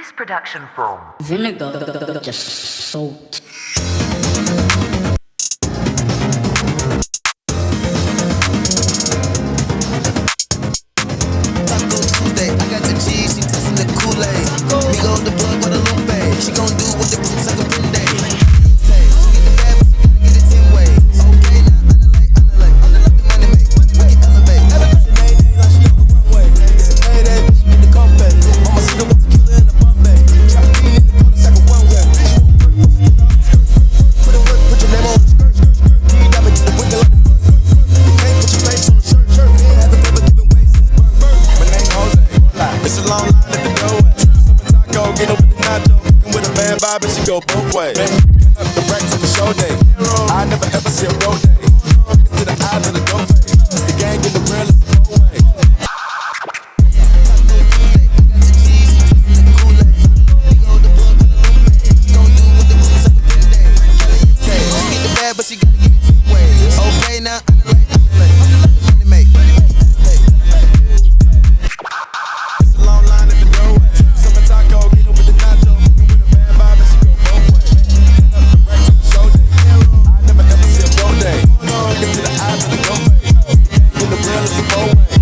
This production from Vinegar Just Soap. Ain't no fucking with a bad vibe, and she go both ways. Man, the racks in the show day. I never ever see a road day. info.